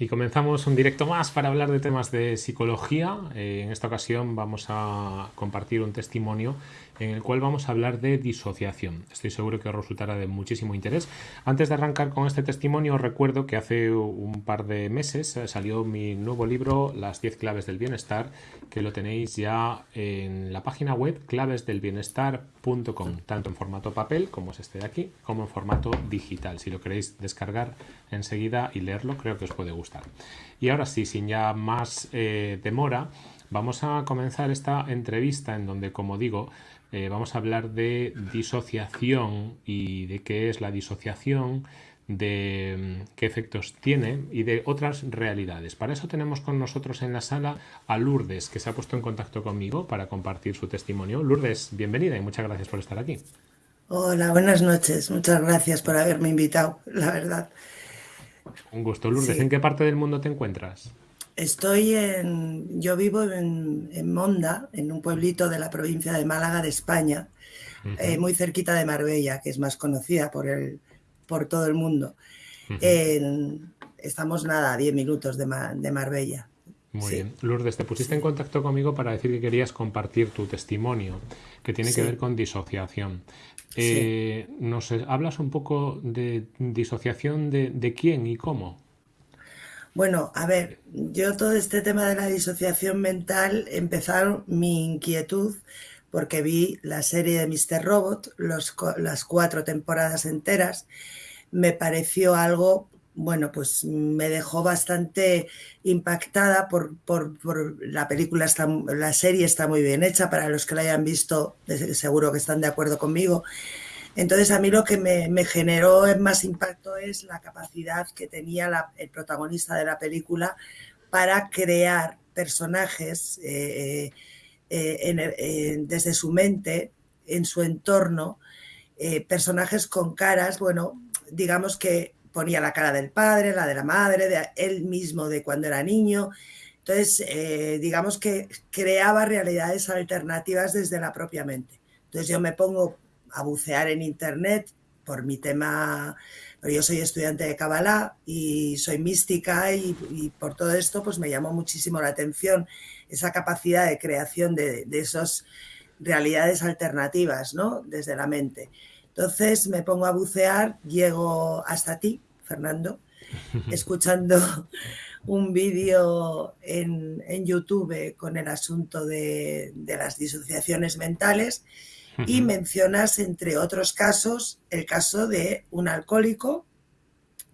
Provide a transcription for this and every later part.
Y comenzamos un directo más para hablar de temas de psicología. Eh, en esta ocasión vamos a compartir un testimonio en el cual vamos a hablar de disociación. Estoy seguro que os resultará de muchísimo interés. Antes de arrancar con este testimonio, os recuerdo que hace un par de meses salió mi nuevo libro, Las 10 claves del bienestar, que lo tenéis ya en la página web clavesdelbienestar.com, tanto en formato papel, como es este de aquí, como en formato digital. Si lo queréis descargar enseguida y leerlo, creo que os puede gustar. Y ahora sí, sin ya más eh, demora, vamos a comenzar esta entrevista en donde, como digo, eh, vamos a hablar de disociación y de qué es la disociación, de mm, qué efectos tiene y de otras realidades. Para eso tenemos con nosotros en la sala a Lourdes, que se ha puesto en contacto conmigo para compartir su testimonio. Lourdes, bienvenida y muchas gracias por estar aquí. Hola, buenas noches. Muchas gracias por haberme invitado, la verdad. Un gusto, Lourdes. ¿En qué parte del mundo te encuentras? Estoy en, yo vivo en, en, Monda, en un pueblito de la provincia de Málaga de España, eh, muy cerquita de Marbella, que es más conocida por, el, por todo el mundo. estamos nada, a 10 minutos de, de Marbella. Muy bien. Lourdes, te pusiste en contacto conmigo para decir que querías compartir tu testimonio, que tiene que ver con disociación. Eh, ¿Nos hablas un poco de disociación de, de quién y cómo? Bueno, a ver, yo todo este tema de la disociación mental empezaron mi inquietud porque vi la serie de Mr. Robot, las cuatro temporadas enteras, me pareció algo, bueno, pues me dejó bastante impactada por, la película, está, la serie está muy bien hecha, para los que la hayan visto seguro que están de acuerdo conmigo, entonces a mí lo que me, generó más impacto es la capacidad que tenía el protagonista de la película para crear personajes eh, eh, eh, desde su mente, en su entorno, personajes con caras, bueno, digamos que ponía la cara del padre, la de la madre, de él mismo de cuando era niño. Entonces, digamos que creaba realidades alternativas desde la propia mente. Entonces yo me pongo a bucear en Internet por mi tema, yo soy estudiante de Kabbalah y soy mística y, por todo esto pues me llamó muchísimo la atención esa capacidad de creación de, esas realidades alternativas, ¿no? Desde la mente. Entonces me pongo a bucear, llego hasta ti, Fernando, escuchando un vídeo en, YouTube con el asunto de, de las disociaciones mentales y mencionas, entre otros casos, el caso de un alcohólico.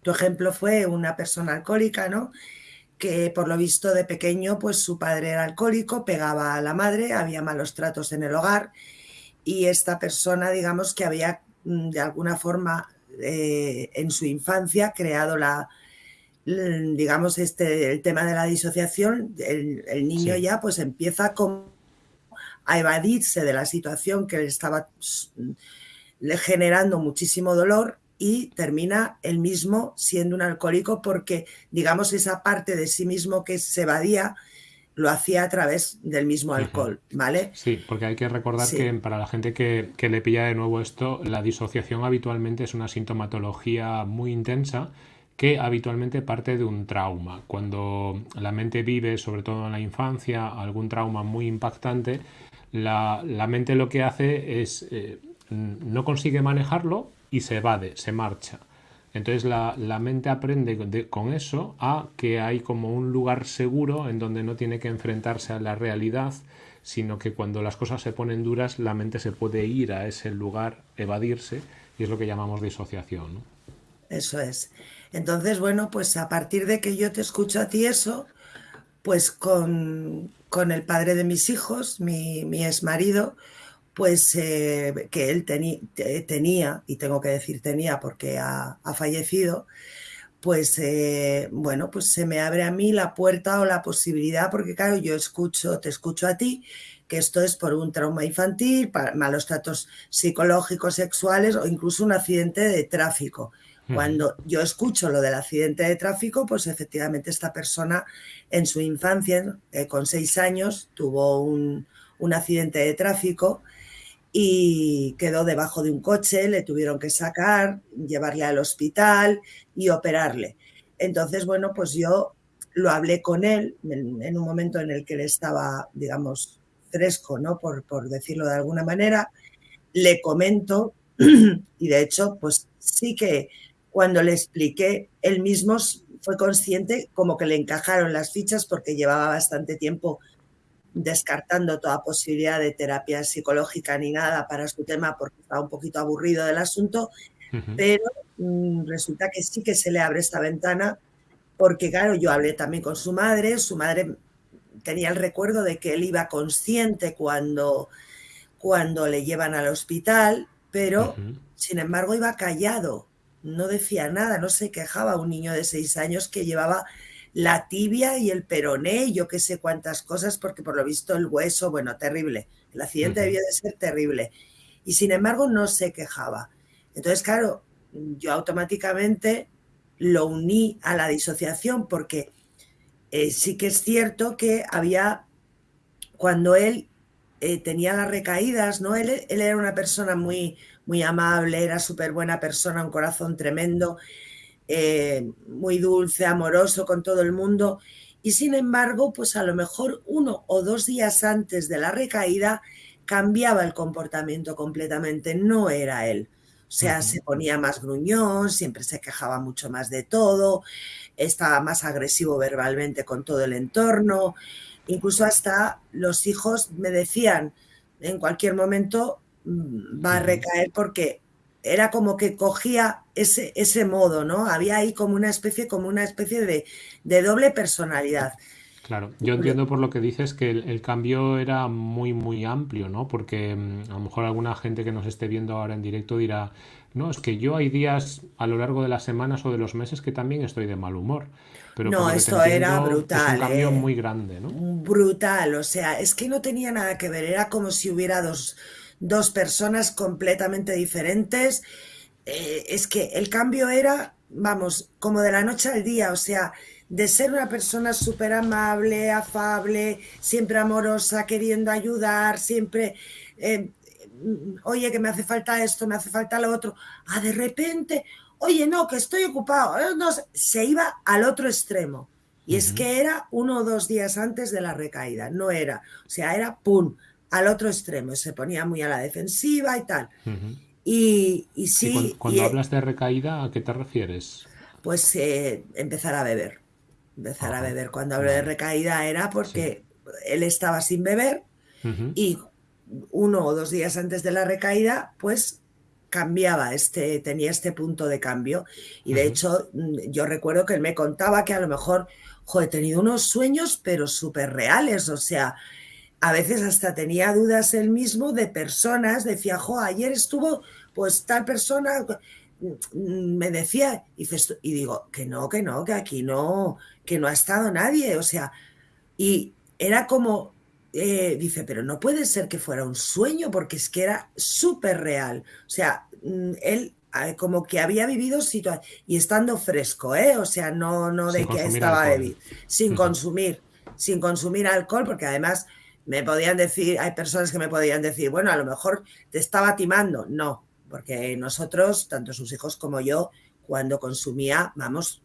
Tu ejemplo fue una persona alcohólica, ¿no? Que por lo visto de pequeño, pues su padre era alcohólico, pegaba a la madre, había malos tratos en el hogar y esta persona, digamos, que había de alguna forma eh, en su infancia creado la, digamos, este, el tema de la disociación, el, niño ya pues empieza con a evadirse de la situación que le estaba generando muchísimo dolor y termina él mismo siendo un alcohólico porque, digamos, esa parte de sí mismo que se evadía lo hacía a través del mismo alcohol, ¿vale? Sí, porque hay que recordar que para la gente que, que, le pilla de nuevo esto, la disociación habitualmente es una sintomatología muy intensa que habitualmente parte de un trauma. Cuando la mente vive, sobre todo en la infancia, algún trauma muy impactante, la, mente lo que hace es eh, no consigue manejarlo y se evade, se marcha. Entonces la, mente aprende con eso a que hay como un lugar seguro en donde no tiene que enfrentarse a la realidad, sino que cuando las cosas se ponen duras, la mente se puede ir a ese lugar, evadirse, y es lo que llamamos disociación. Eso es. Entonces, bueno, pues a partir de que yo te escucho a ti eso, pues con, con el padre de mis hijos, mi, mi ex marido, pues eh, que él tenía, y tengo que decir tenía porque ha, fallecido, pues eh, bueno, pues se me abre a mí la puerta o la posibilidad, porque claro, yo escucho, te escucho a ti, que esto es por un trauma infantil, malos tratos psicológicos, sexuales o incluso un accidente de tráfico. Cuando yo escucho lo del accidente de tráfico, pues efectivamente esta persona en su infancia, eh, con seis años, tuvo un, accidente de tráfico y quedó debajo de un coche, le tuvieron que sacar, llevarle al hospital y operarle. Entonces, bueno, pues yo lo hablé con él en, un momento en el que él estaba, digamos, fresco, ¿no? Por, decirlo de alguna manera. Le comento y de hecho, pues sí que cuando le expliqué, él mismo fue consciente como que le encajaron las fichas porque llevaba bastante tiempo descartando toda posibilidad de terapia psicológica ni nada para su tema porque estaba un poquito aburrido del asunto, pero mm, resulta que sí que se le abre esta ventana porque claro, yo hablé también con su madre, su madre tenía el recuerdo de que él iba consciente cuando, cuando le llevan al hospital, pero sin embargo iba callado, no decía nada, no se quejaba un niño de seis años que llevaba la tibia y el peroné yo qué sé cuántas cosas, porque por lo visto el hueso, bueno, terrible. El accidente debía de ser terrible. Y sin embargo no se quejaba. Entonces, claro, yo automáticamente lo uní a la disociación porque eh, sí que es cierto que había, cuando él eh, tenía las recaídas, ¿no? Él, él, era una persona muy, muy amable, era súper buena persona, un corazón tremendo, eh, muy dulce, amoroso con todo el mundo. Y sin embargo, pues a lo mejor uno o dos días antes de la recaída cambiaba el comportamiento completamente, no era él. O sea, se ponía más gruñón, siempre se quejaba mucho más de todo, estaba más agresivo verbalmente con todo el entorno, incluso hasta los hijos me decían, en cualquier momento mm, va a recaer porque era como que cogía ese, ese modo, ¿no? Había ahí como una especie, como una especie de, de doble personalidad. Claro, yo entiendo por lo que dices que el, cambio era muy, muy amplio, ¿no? Porque mm, a lo mejor alguna gente que nos esté viendo ahora en directo dirá, no, es que yo hay días a lo largo de las semanas o de los meses que también estoy de mal humor. Pero no, esto era brutal. Es un cambio ¿eh? muy grande, ¿no? Brutal, o sea, es que no tenía nada que ver, era como si hubiera dos, dos personas completamente diferentes. Eh, es que el cambio era, vamos, como de la noche al día, o sea, de ser una persona súper amable, afable, siempre amorosa, queriendo ayudar, siempre, eh, oye, que me hace falta esto, me hace falta lo otro, a de repente, oye, no, que estoy ocupado, eh, no, se iba al otro extremo. Y es que era uno o dos días antes de la recaída, no era, o sea, era pum, al otro extremo, se ponía muy a la defensiva y tal. y, y, sí. cuando, hablas de recaída, ¿a qué te refieres? Pues eh, empezar a beber. Empezar a beber. Cuando hablo de recaída era porque él estaba sin beber y uno o dos días antes de la recaída, pues cambiaba, este, tenía este punto de cambio. Y de hecho, yo recuerdo que él me contaba que a lo mejor, jo, he tenido unos sueños, pero súper reales, o sea, a veces hasta tenía dudas él mismo de personas, decía, jo, ayer estuvo pues tal persona, mm, me decía, y, y digo, que no, que no, que aquí no, que no ha estado nadie, o sea, y era como, eh, dice, pero no puede ser que fuera un sueño, porque es que era súper real, o sea, mm, él eh, como que había vivido situaciones, y estando fresco, ¿eh? o sea, no, no de que estaba bebido, sin consumir, sin consumir alcohol, porque además me podían decir, hay personas que me podían decir, bueno, a lo mejor te estaba timando. No, porque nosotros, tanto sus hijos como yo, cuando consumía, vamos,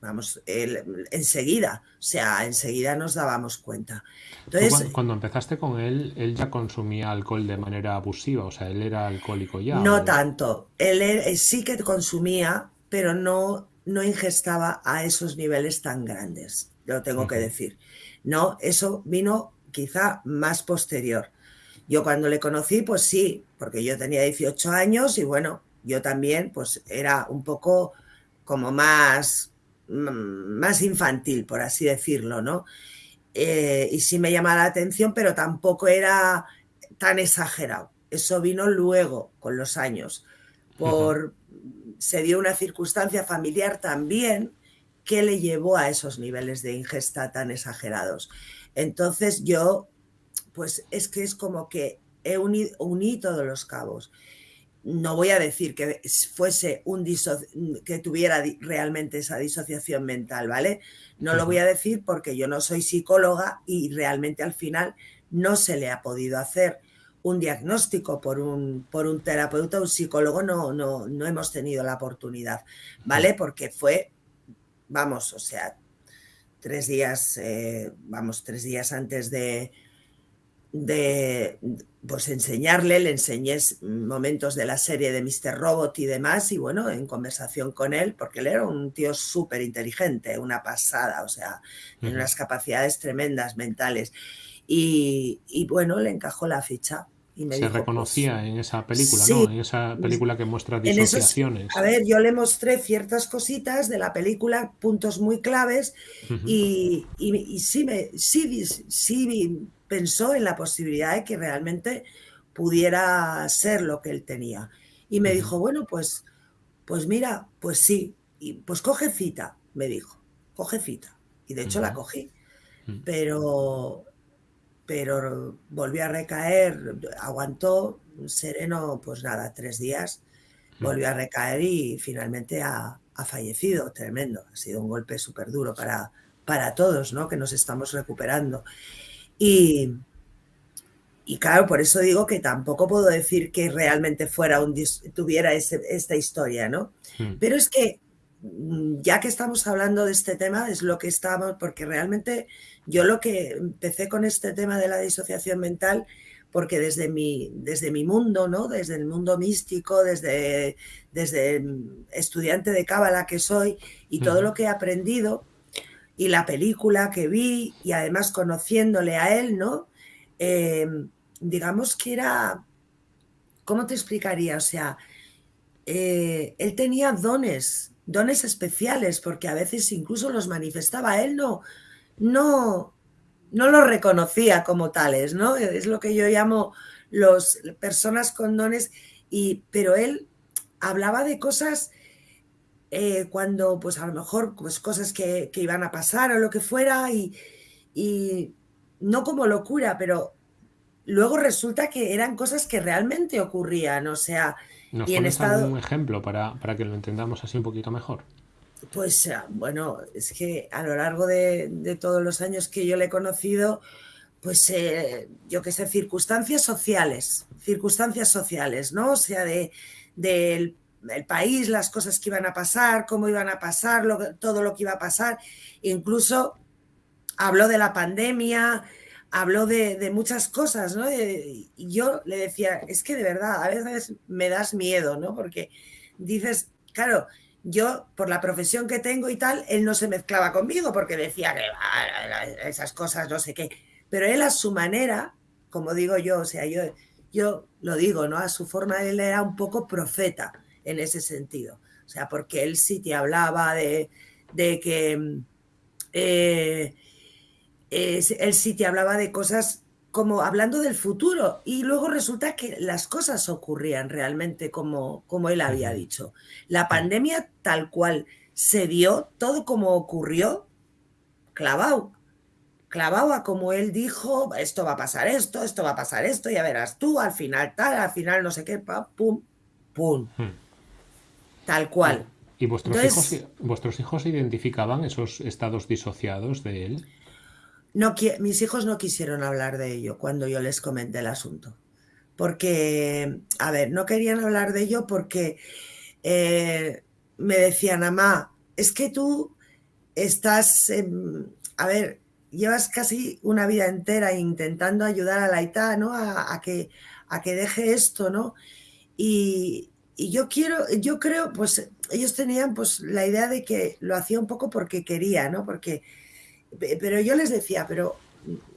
vamos, enseguida, o sea, enseguida nos dábamos cuenta. Entonces, cuando, empezaste con él, él ya consumía alcohol de manera abusiva, o sea, él era alcohólico ya. No tanto, él, sí que consumía, pero no, no ingestaba a esos niveles tan grandes, lo tengo que decir. No, eso vino quizá más posterior. Yo cuando le conocí, pues sí, porque yo tenía 18 años y bueno, yo también pues era un poco como más, mm, más infantil, por así decirlo, ¿no? Eh, y sí me llamaba la atención, pero tampoco era tan exagerado. Eso vino luego, con los años. Por, Se dio una circunstancia familiar también que le llevó a esos niveles de ingesta tan exagerados. Entonces yo, pues es que es como que he unido, uní todos los cabos. No voy a decir que fuese un que tuviera realmente esa disociación mental, ¿vale? No lo voy a decir porque yo no soy psicóloga y realmente al final no se le ha podido hacer un diagnóstico por un, por un terapeuta, un psicólogo, no, no, no hemos tenido la oportunidad, ¿vale? Porque fue vamos, o sea, tres días, eh, vamos, tres días antes de, de pues enseñarle, le enseñé momentos de la serie de Mr. Robot y demás, y bueno, en conversación con él, porque él era un tío súper inteligente, una pasada, o sea, tiene unas capacidades tremendas mentales. Y, y, bueno, le encajó la ficha. Y me Se dijo, reconocía pues, en esa película, sí, ¿no? En esa película que muestra esos- disociaciones. a ver, yo le mostré ciertas cositas de la película, puntos muy claves, y, y- y sí, me, sí, sí pensó en la posibilidad de que realmente pudiera ser lo que él tenía. Y me dijo, bueno, pues, pues mira, pues sí, y pues coge cita, me dijo, coge cita. Y de hecho la cogí, Ujú. pero, pero volvió a recaer, aguantó sereno, pues nada, tres días, volvió a recaer y finalmente ha, ha fallecido, tremendo. Ha sido un golpe súper duro para, para todos, ¿no? Que nos estamos recuperando. Y, y claro, por eso digo que tampoco puedo decir que realmente fuera un tuviera ese- esta historia, ¿no? Mm. Pero es que mm, ya que estamos hablando de este tema, es lo que estamos, porque realmente yo lo que empecé con este tema de la disociación mental, porque desde mi, desde mi mundo, ¿no? Desde el mundo místico, desde, desde estudiante de cábala que soy y todo lo que he aprendido y la película que vi y además conociéndole a él, ¿no? Eh, digamos que era, ¿cómo te explicaría? O sea, eh, él tenía dones, dones especiales, porque a veces incluso los manifestaba. Él no, no, no los reconocía como tales, ¿no? Es lo que yo llamo los personas con dones, y, pero él hablaba de cosas eh, cuando, pues a lo mejor, pues cosas que, que iban a pasar o lo que fuera, y, y no como locura, pero luego resulta que eran cosas que realmente ocurrían, o sea, ¿Nos y en estado, algún ejemplo para, para que lo entendamos así un poquito mejor? Pues ah, bueno, es que a lo largo de, todos los años que yo le he conocido, pues eh, yo qué sé, circunstancias sociales, circunstancias sociales, ¿no? O sea, de, del el país, las cosas que iban a pasar, cómo iban a pasar, todo lo que iba a pasar. Incluso habló de la pandemia, habló de, de muchas cosas, ¿no? Eh, Y yo le decía, es que de verdad, a veces me das miedo, ¿no? Porque dices, claro, yo por la profesión que tengo y tal, él no se mezclaba conmigo porque decía que "Ah, esas cosas, no sé qué. Pero él a su manera, como digo yo, o sea, yo, yo lo digo, ¿no? A su forma, él era un poco profeta en ese sentido. O sea, porque él sí te hablaba de, de que... mm, eh, él sí te hablaba de cosas como hablando del futuro y luego resulta que las cosas ocurrían realmente como, como él había dicho. La pandemia tal cual se dio, todo como ocurrió, clavado, clavado a como él dijo, esto va a pasar esto, esto va a pasar esto, ya verás tú, al final tal, al final no sé qué, pa, pum, pum, Mm. tal ¿Y, cual. y vuestros, hijos, vuestros hijos identificaban esos estados disociados de él? Mis hijos no quisieron hablar de ello cuando yo les comenté el asunto. Porque, a ver, no querían hablar de ello porque eh, me decían, mamá, es que tú estás, a ver, llevas casi una vida entera intentando ayudar a la ITA, ¿no? A, a que, a que deje esto, ¿no? Y, y yo quiero, yo creo, pues ellos tenían pues la idea de que lo hacía un poco porque quería, ¿no? Porque, pero yo les decía, pero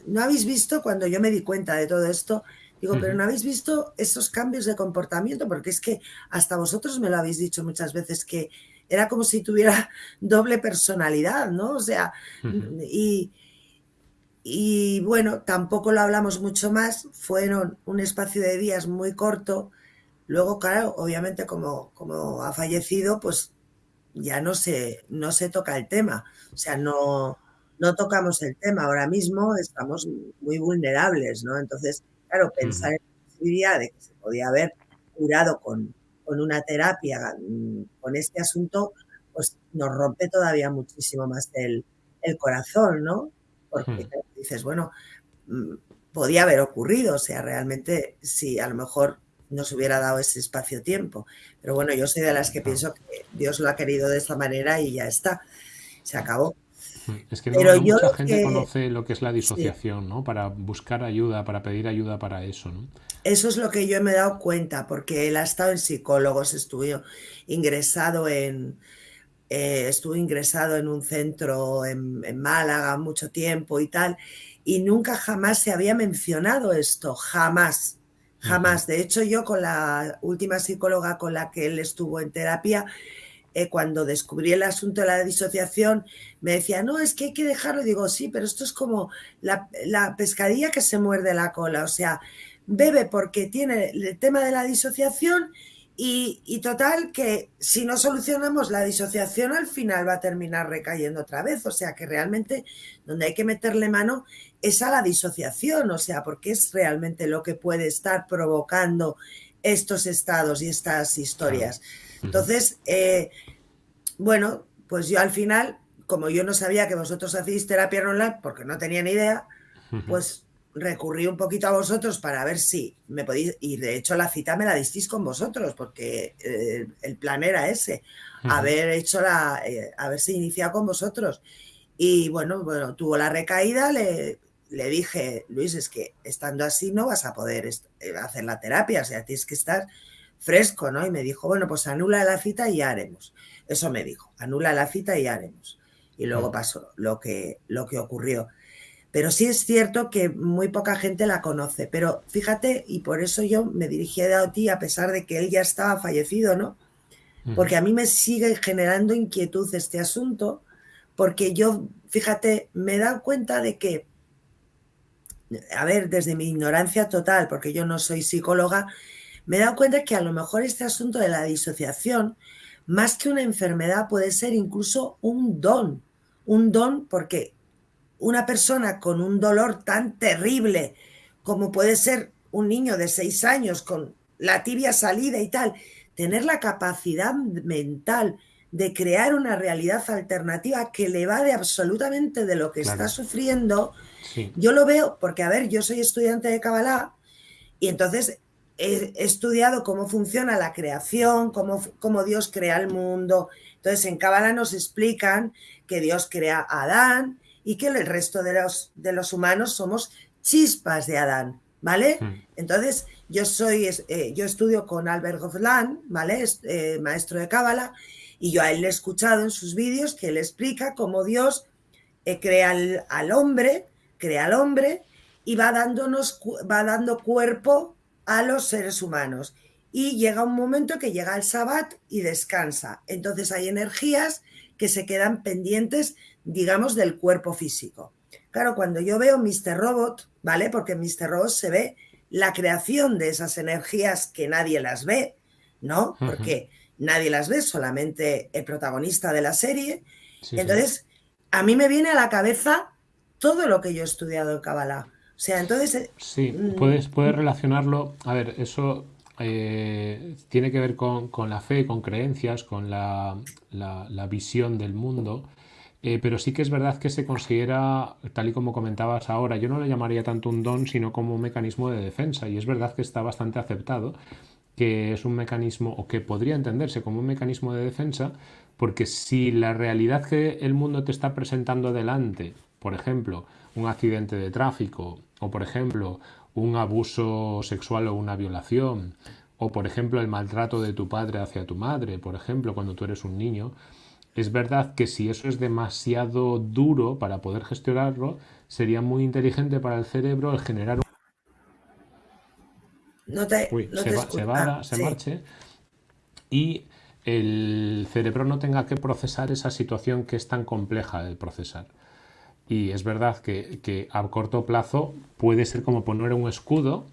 ¿no habéis visto cuando yo me di cuenta de todo esto? Digo, pero. ¿no habéis visto esos cambios de comportamiento? Porque es que hasta vosotros me lo habéis dicho muchas veces que era como si tuviera doble personalidad, ¿no? O sea, y, y bueno, tampoco lo hablamos mucho más, fueron un espacio de días muy corto. Luego, claro, obviamente como, como ha fallecido, pues ya no se, no se toca el tema. O sea, no, no tocamos el tema. Ahora mismo estamos muy vulnerables, ¿no? Entonces, claro, pensar en la posibilidad de que se podía haber curado con, con una terapia mm, con este asunto, pues nos rompe todavía muchísimo más el, el corazón, ¿no? Porque dices, bueno, mm, podía haber ocurrido, o sea, realmente si a lo mejor nos hubiera dado ese espacio-tiempo. Pero bueno, yo soy de las que pienso que Dios lo ha querido de esta manera y ya está. se acabó. Es que no, mucha gente conoce lo que es la disociación, ¿no? Para buscar ayuda, para pedir ayuda para eso, ¿no? Eso es lo que yo me he dado cuenta, porque él ha estado en psicólogos, estuvo ingresado en, eh, estuvo ingresado en un centro en, Málaga mucho tiempo y tal, y nunca jamás se había mencionado esto, jamás, jamás. De hecho, yo con la última psicóloga con la que él estuvo en terapia, eh, cuando descubrí el asunto de la disociación, me decía, no, es que hay que dejarlo. digo, sí, pero esto es como la, la, pescadilla que se muerde la cola. O sea, bebe porque tiene el tema de la disociación y, total que si no solucionamos la disociación al final va a terminar recayendo otra vez. O sea que realmente donde hay que meterle mano es a la disociación. O sea, porque es realmente lo que puede estar provocando estos estados y estas historias. Entonces, eh, bueno, pues yo al final, como yo no sabía que vosotros hacéis terapia online, porque no tenía ni idea, pues recurrí un poquito a vosotros para ver si me podéis, y de hecho la cita me la disteis con vosotros, porque eh, el plan era ese, haber hecho la, eh, haberse iniciado con vosotros. Y bueno, bueno, tuvo la recaída, le, le dije, Luis, es que estando así no vas a poder hacer la terapia, o sea, tienes que estar fresco, ¿no? Y me dijo, bueno, pues anula la cita y ya haremos. Eso me dijo, anula la cita y ya haremos. Y luego pasó lo que, lo que ocurrió. Pero sí es cierto que muy poca gente la conoce. Pero fíjate, y por eso yo me dirigí a ti, a pesar de que él ya estaba fallecido, ¿no? Porque a mí me sigue generando inquietud este asunto, porque yo, fíjate, me he dado cuenta de que, a ver, desde mi ignorancia total, porque yo no soy psicóloga, me he dado cuenta que a lo mejor este asunto de la disociación, más que una enfermedad, puede ser incluso un don. Un don porque una persona con un dolor tan terrible como puede ser un niño de seis años con la tibia salida y tal, tener la capacidad mental de crear una realidad alternativa que le va de absolutamente de lo que está sufriendo, yo lo veo, porque a ver, yo soy estudiante de Kabbalah y entonces he estudiado cómo funciona la creación, cómo, cómo Dios crea el mundo. Entonces, en Cábala nos explican que Dios crea a Adán y que el resto de los, de los humanos somos chispas de Adán, ¿vale? Hmm. Entonces, yo soy, eh, yo estudio con Albert Hofland, ¿vale? Eh, maestro de Cábala, y yo a él le he escuchado en sus vídeos que él explica cómo Dios eh, crea al, al, hombre, crea al hombre y va dándonos, va dando cuerpo a los seres humanos. Y llega un momento que llega el sabbat y descansa. Entonces hay energías que se quedan pendientes, digamos, del cuerpo físico. Claro, cuando yo veo Mr. Robot, ¿vale? Porque en Mr. Robot se ve la creación de esas energías que nadie las ve, ¿no? Porque nadie las ve, solamente el protagonista de la serie. Entonces, a mí me viene a la cabeza todo lo que yo he estudiado en Kabbalah sea, entonces... Eh, sí, mm, puedes, puedes relacionarlo, a ver, eso eh, tiene que ver con, la fe, con creencias, con la, visión del mundo, eh, pero sí que es verdad que se considera, tal y como comentabas ahora, yo no le llamaría tanto un don, sino como un mecanismo de defensa, y es verdad que está bastante aceptado que es un mecanismo, o que podría entenderse como un mecanismo de defensa, porque si la realidad que el mundo te está presentando delante, por ejemplo, un accidente de tráfico o, por ejemplo, un abuso sexual o una violación, o, por ejemplo, el maltrato de tu padre hacia tu madre, por ejemplo, cuando tú eres un niño, es verdad que si eso es demasiado duro para poder gestionarlo, sería muy inteligente para el cerebro el generar un... No te, se, va, se, marche y el cerebro no tenga que procesar esa situación que es tan compleja de procesar. Y es verdad que, a corto plazo puede ser como poner un escudo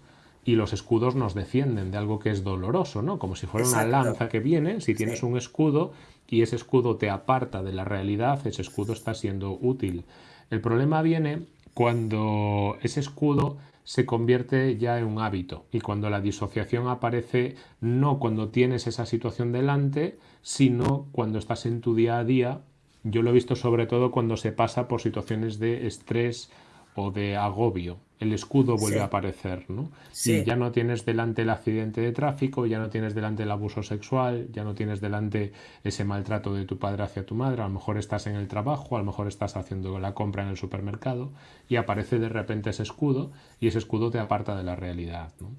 y los escudos nos defienden de algo que es doloroso, ¿no? Como si fuera una lanza que viene, si tienes un escudo y ese escudo te aparta de la realidad, ese escudo está siendo útil. El problema viene cuando ese escudo se convierte ya en un hábito y cuando la disociación aparece no cuando tienes esa situación delante, sino cuando estás en tu día a día yo lo he visto sobre todo cuando se pasa por situaciones de estrés o de agobio. el escudo vuelve a aparecer, ¿no? Y ya no tienes delante el accidente de tráfico, ya no tienes delante el abuso sexual, ya no tienes delante ese maltrato de tu padre hacia tu madre, a lo mejor estás en el trabajo, a lo mejor estás haciendo la compra en el supermercado y aparece de repente ese escudo y ese escudo te aparta de la realidad, ¿no?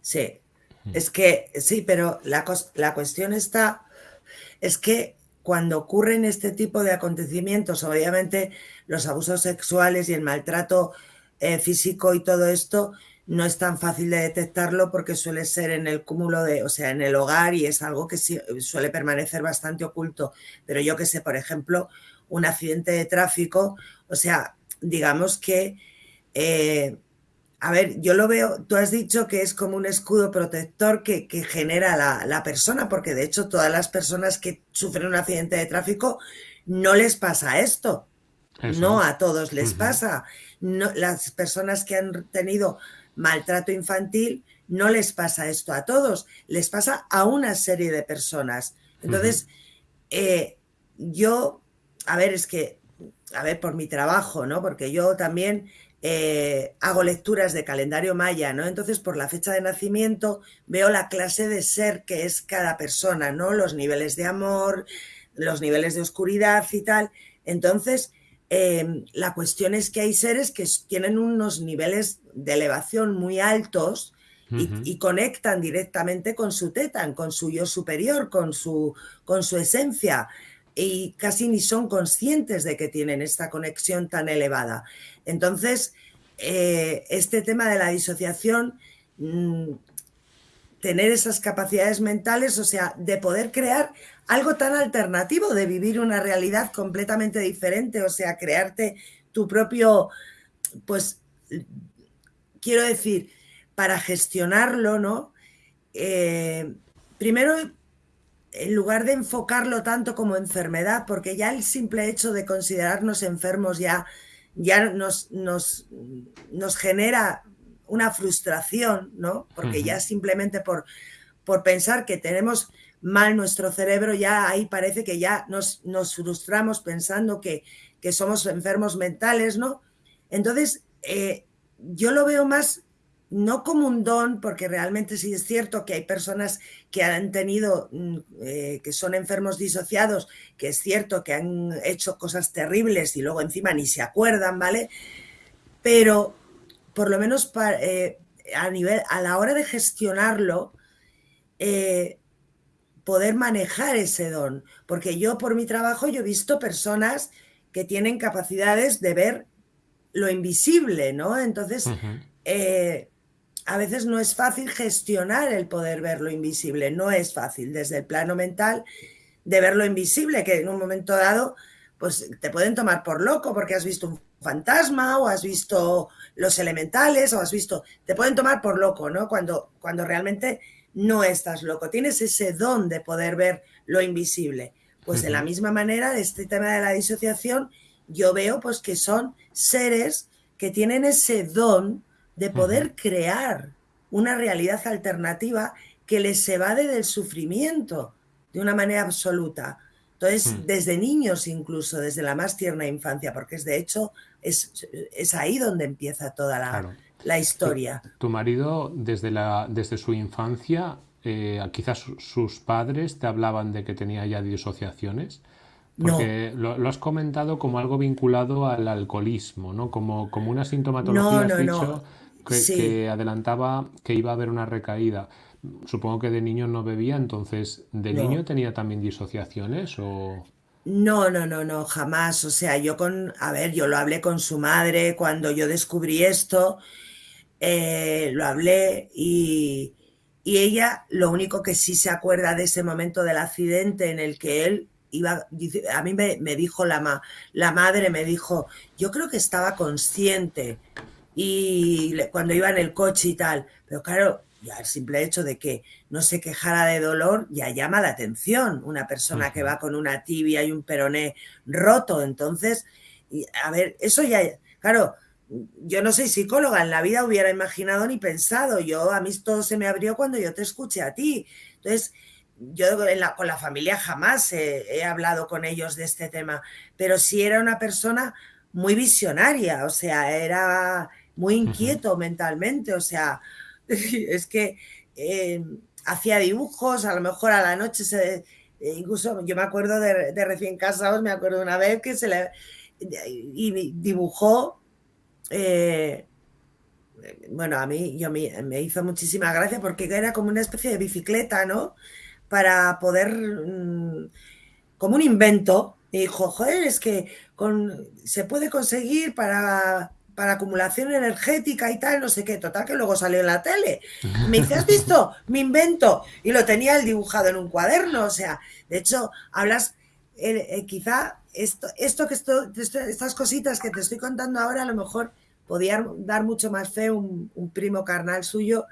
Sí, es que sí, pero la, la cuestión está, es que cuando ocurren este tipo de acontecimientos, obviamente los abusos sexuales y el maltrato eh, físico y todo esto no es tan fácil de detectarlo porque suele ser en el cúmulo de, o sea, en el hogar y es algo que suele permanecer bastante oculto. Pero yo que sé, por ejemplo, un accidente de tráfico, o sea, digamos que, eh, a ver, yo lo veo, tú has dicho que es como un escudo protector que, genera la, la persona, porque de hecho todas las personas que sufren un accidente de tráfico no les pasa esto. No a todos les pasa. No, las personas que han tenido maltrato infantil no les pasa esto a todos, les pasa a una serie de personas. Entonces, eh, yo, a ver, es que, a ver, por mi trabajo, ¿no? Porque yo también eh, hago lecturas de calendario maya, ¿no? Entonces, por la fecha de nacimiento, veo la clase de ser que es cada persona, ¿no? Los niveles de amor, los niveles de oscuridad y tal. Entonces, Em, la cuestión es que hay seres que tienen unos niveles de elevación muy altos y, conectan directamente con su tetan, con su yo superior, con su, con su esencia y casi ni son conscientes de que tienen esta conexión tan elevada. Entonces, eh, este tema de la disociación, mm, tener esas capacidades mentales, o sea, de poder crear algo tan alternativo de vivir una realidad completamente diferente, o sea, crearte tu propio, pues, quiero decir, para gestionarlo, ¿no? Eh, primero, en lugar de enfocarlo tanto como enfermedad, porque ya el simple hecho de considerarnos enfermos ya, ya nos, nos, nos genera una frustración, ¿no? Porque ya simplemente por, por pensar que tenemos mal nuestro cerebro, ya ahí parece que ya nos, nos frustramos pensando que, que, somos enfermos mentales, ¿no? Entonces, eh, yo lo veo más no como un don, porque realmente sí es cierto que hay personas que han tenido, mm, eh, que son enfermos disociados, que es cierto que han hecho cosas terribles y luego encima ni se acuerdan, ¿vale? Pero por lo menos eh, a nivel, a la hora de gestionarlo, poder manejar ese don. Porque yo por mi trabajo yo he visto personas que tienen capacidades de ver lo invisible, ¿no? Entonces, eh, a veces no es fácil gestionar el poder ver lo invisible, no es fácil desde el plano mental de ver lo invisible, que en un momento dado, pues te pueden tomar por loco porque has visto un fantasma o has visto los elementales o has visto, te pueden tomar por loco, ¿no? Cuando, cuando realmente no estás loco, tienes ese don de poder ver lo invisible. Pues de la misma manera, de este tema de la disociación, yo veo pues que son seres que tienen ese don de poder crear una realidad alternativa que les evade del sufrimiento de una manera absoluta. Entonces, hmm. desde niños incluso, desde la más tierna infancia, porque es de hecho, es, es ahí donde empieza toda la, la historia. Tu, marido, desde, la, desde su infancia, eh, quizás sus padres te hablaban de que tenía ya disociaciones. Porque lo, has comentado como algo vinculado al alcoholismo, ¿no? Como, como una sintomatología, has dicho, que, adelantaba que iba a haber una recaída. Supongo que de niño no bebía, entonces, ¿de niño tenía también disociaciones o...? No, no, no, no, jamás. O sea, yo con, a ver, yo lo hablé con su madre cuando yo descubrí esto eh, lo hablé y, ella lo único que sí se acuerda de ese momento del accidente en el que él iba, a mí me, dijo la, la madre, me dijo, yo creo que estaba consciente y cuando iba en el coche y tal, pero claro, ya el simple hecho de que no se quejara de dolor ya llama la atención. Una persona que va con una tibia y un peroné roto, entonces, a ver, eso ya, claro, yo no soy psicóloga, en la vida hubiera imaginado ni pensado. Yo, a mí todo se me abrió cuando yo te escuché a ti. Entonces, yo con la familia jamás he, hablado con ellos de este tema, pero sí era una persona muy visionaria, o sea, era, muy inquieto mentalmente, o sea, es que eh, hacía dibujos, a lo mejor a la noche se... Eh, incluso yo me acuerdo de, recién casados, me acuerdo una vez que se le... y dibujó... Eh, bueno, a mí yo me, me, hizo muchísima gracia porque era como una especie de bicicleta, ¿no? Para poder, mm, como un invento, y dijo, joder, es que con, se puede conseguir para, para acumulación energética y tal, no sé qué, total, que luego salió en la tele. me dice, ¿has visto? Mi invento. Y lo tenía él dibujado en un cuaderno, o sea, de hecho, hablas, eh, quizá esto, esto que esto, estas cositas que te estoy contando ahora, a lo mejor podía dar mucho más fe un, un primo carnal suyo,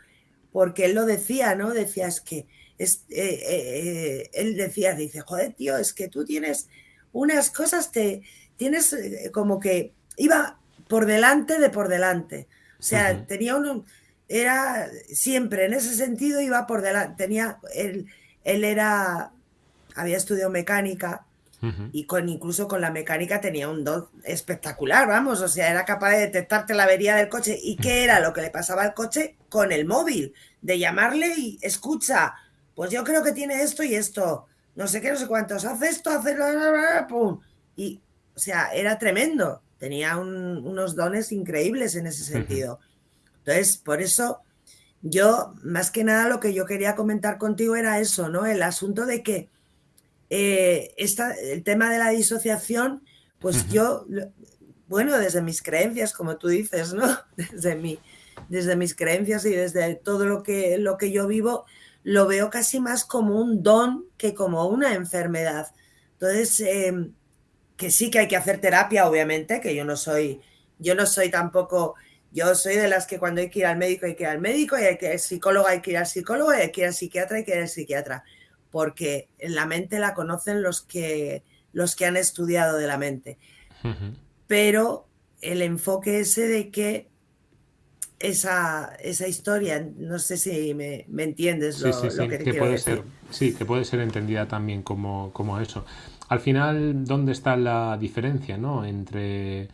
porque él lo decía, ¿no? Decía, es que, es, eh, eh, él decía, dice, joder, tío, es que tú tienes unas cosas, te tienes eh, como que iba por delante de por delante. O sea, tenía un, era siempre, en ese sentido iba por delante, tenía, él, él era, había estudiado mecánica, y con incluso con la mecánica tenía un don espectacular, vamos, o sea, era capaz de detectarte la avería del coche. ¿Y qué era lo que le pasaba al coche con el móvil? De llamarle y escucha, pues yo creo que tiene esto y esto, no sé qué, no sé cuántos, hace esto, pum. Y, o sea, era tremendo, tenía unos dones increíbles en ese sentido. Entonces, por eso yo, más que nada, lo que yo quería comentar contigo era eso, ¿no? El asunto de que eh, el tema de la disociación, pues yo, bueno, desde mis creencias, como tú dices, ¿no? Desde, mi, desde mis creencias y desde todo lo que, lo que yo vivo, lo veo casi más como un don que como una enfermedad. Entonces, em, que sí que hay que hacer terapia, obviamente, que yo no soy, yo no soy tampoco, yo soy de las que cuando hay que ir al médico hay que ir al médico, y hay que ir al psicólogo hay que ir al psicólogo, y hay que ir al psiquiatra hay que ir al psiquiatra porque la mente la conocen los que, los que han estudiado de la mente. Pero el enfoque ese de que esa, esa historia, no sé si me, entiendes lo, que, puede Ser, sí, que puede ser entendida también como, como eso. Al final, ¿dónde está la diferencia ¿no? entre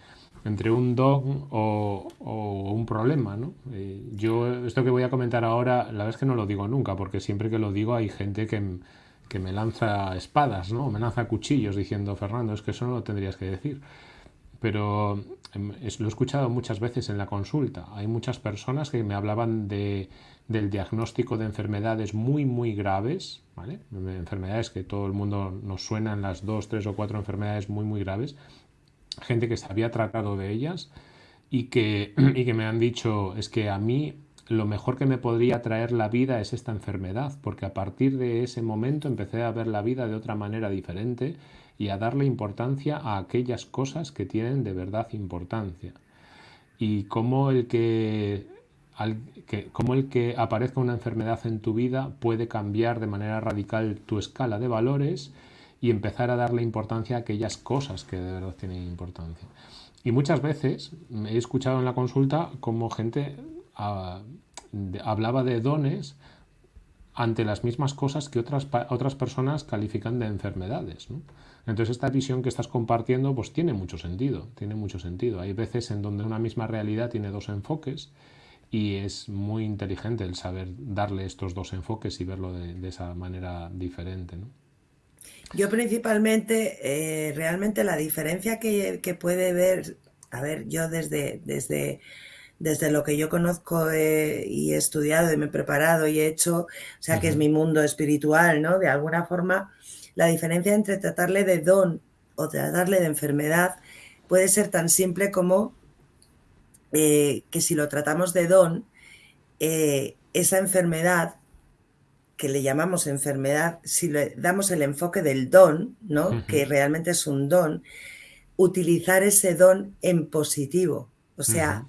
entre un don o, un problema, ¿no? Eh, yo esto que voy a comentar ahora, la verdad es que no lo digo nunca, porque siempre que lo digo hay gente que, me lanza espadas, ¿no? Me lanza cuchillos diciendo, Fernando, es que eso no lo tendrías que decir. Pero em, lo he escuchado muchas veces en la consulta. Hay muchas personas que me hablaban de, del diagnóstico de enfermedades muy, muy graves. Enfermedades que todo el mundo nos suenan, las dos, tres o cuatro enfermedades muy, muy graves, gente que se había tratado de ellas y que, y que me han dicho, es que a mí lo mejor que me podría traer la vida es esta enfermedad, porque a partir de ese momento empecé a ver la vida de otra manera diferente y a darle importancia a aquellas cosas que tienen de verdad importancia. Y como el que, que, como el que aparezca una enfermedad en tu vida puede cambiar de manera radical tu escala de valores y empezar a darle importancia a aquellas cosas que de verdad tienen importancia. Y muchas veces he escuchado en la consulta como gente ah, hablaba de dones ante las mismas cosas que otras, otras personas califican de enfermedades. Entonces esta visión que estás compartiendo pues tiene mucho sentido, tiene mucho sentido. Hay veces en donde una misma realidad tiene dos enfoques y es muy inteligente el saber darle estos dos enfoques y verlo de, de esa manera diferente. ¿no? Yo principalmente, eh, realmente la diferencia que, puede ver, a ver, yo desde, desde, desde lo que yo conozco eh, y he estudiado y me he preparado y he hecho, o sea, que es mi mundo espiritual, ¿no? De alguna forma, la diferencia entre tratarle de don o tratarle de enfermedad puede ser tan simple como eh, que si lo tratamos de don, esa enfermedad que le llamamos enfermedad, si le damos el enfoque del don, ¿no? Que realmente es un don, utilizar ese don en positivo, o sea,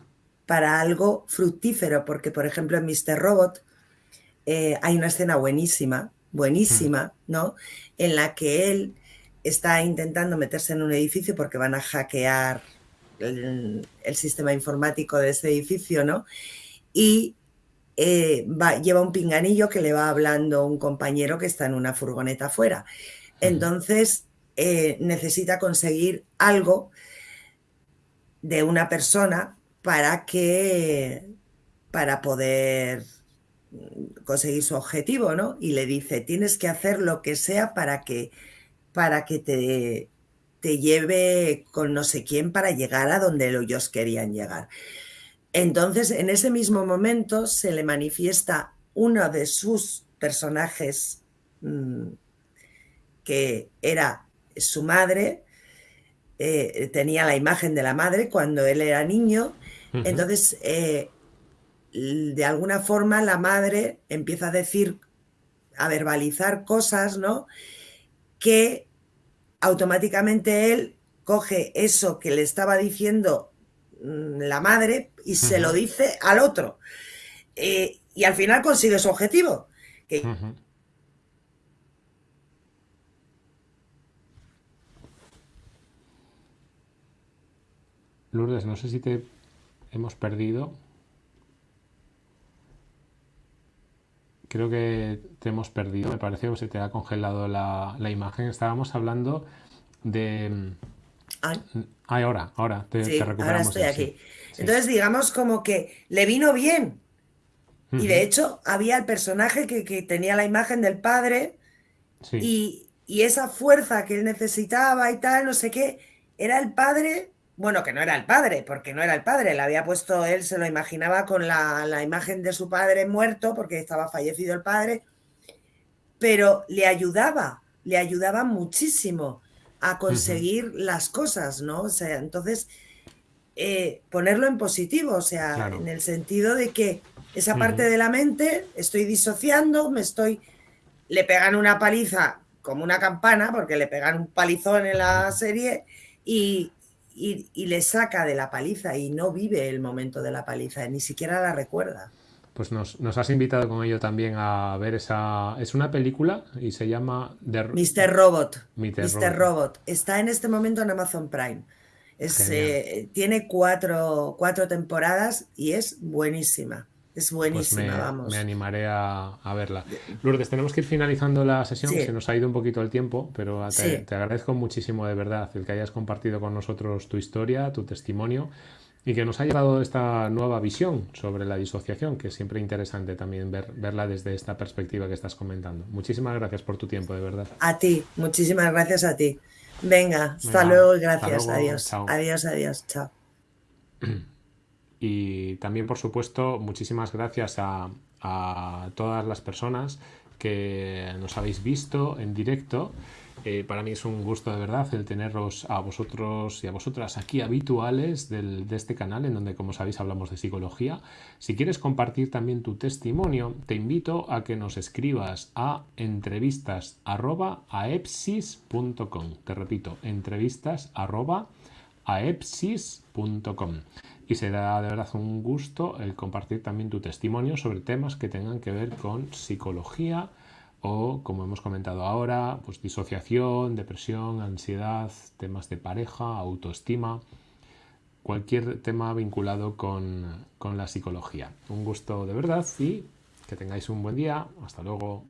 para algo fructífero, porque por ejemplo en Mr. Robot eh, hay una escena buenísima, buenísima, ¿no? En la que él está intentando meterse en un edificio porque van a hackear el, el sistema informático de ese edificio, ¿no? Y eh, lleva un pinganillo que le va hablando un compañero que está en una furgoneta afuera. Entonces, eh, necesita conseguir algo de una persona para que para poder conseguir su objetivo, ¿no? Y le dice, tienes que hacer lo que sea para que, para que te, te lleve con no sé quién para llegar a donde ellos querían llegar. Entonces, en ese mismo momento se le manifiesta uno de sus personajes mm, que era su madre, eh, tenía la imagen de la madre cuando él era niño, entonces eh, de alguna forma la madre empieza a decir, a verbalizar cosas, ¿no? Que automáticamente él coge eso que le estaba diciendo mm, la madre y se lo dice al otro. Eh, y al final consigue su objetivo. Lourdes, no sé si te hemos perdido. Creo que te hemos perdido. Me parece que se te ha congelado la, imagen. Estábamos hablando de. Ay. ahora, ahora te, recuperamos. Ahora estoy aquí. Entonces, digamos como que le vino bien. Y de hecho, había el personaje que, tenía la imagen del padre y, y, esa fuerza que él necesitaba y tal, no sé qué, era el padre bueno, que no era el padre, porque no era el padre, le había puesto, él se lo imaginaba con la, imagen de su padre muerto, porque estaba fallecido el padre, pero le ayudaba, le ayudaba muchísimo a conseguir las cosas, ¿no? O sea, entonces, eh, ponerlo en positivo, o sea, en el sentido de que esa parte de la mente, estoy disociando, me estoy, le pegan una paliza como una campana, porque le pegan un palizón en la serie, y, y, le saca de la paliza y no vive el momento de la paliza, ni siquiera la recuerda. Pues nos, has invitado con ello también a ver esa... Es una película y se llama... Mr. Robot. Mr. Robot. Está en este momento en Amazon Prime. Eh, tiene cuatro, cuatro temporadas y es buenísima. Es pues buenísima, me, vamos. Me animaré a, verla. Lourdes, tenemos que ir finalizando la sesión, se nos ha ido un poquito el tiempo, pero te, agradezco muchísimo de verdad el que hayas compartido con nosotros tu historia, tu testimonio y que nos haya dado esta nueva visión sobre la disociación, que es siempre interesante también ver, verla desde esta perspectiva que estás comentando. Muchísimas gracias por tu tiempo, de verdad. A ti, muchísimas gracias a ti. Venga, hasta luego y gracias. adiós. Adiós, adiós. Chao. Y también, por supuesto, muchísimas gracias a, todas las personas que nos habéis visto en directo. Eh, para mí es un gusto de verdad el teneros a vosotros y a vosotras aquí habituales del, de este canal en donde como sabéis hablamos de psicología. Si quieres compartir también tu testimonio, te invito a que nos escribas a entrevistas.aepsis.com. Te repito, entrevistas.aepsis.com y será de verdad un gusto el compartir también tu testimonio sobre temas que tengan que ver con psicología o, como hemos comentado ahora, pues disociación, depresión, ansiedad, temas de pareja, autoestima, cualquier tema vinculado con, con la psicología. Un gusto de verdad y que tengáis un buen día. Hasta luego.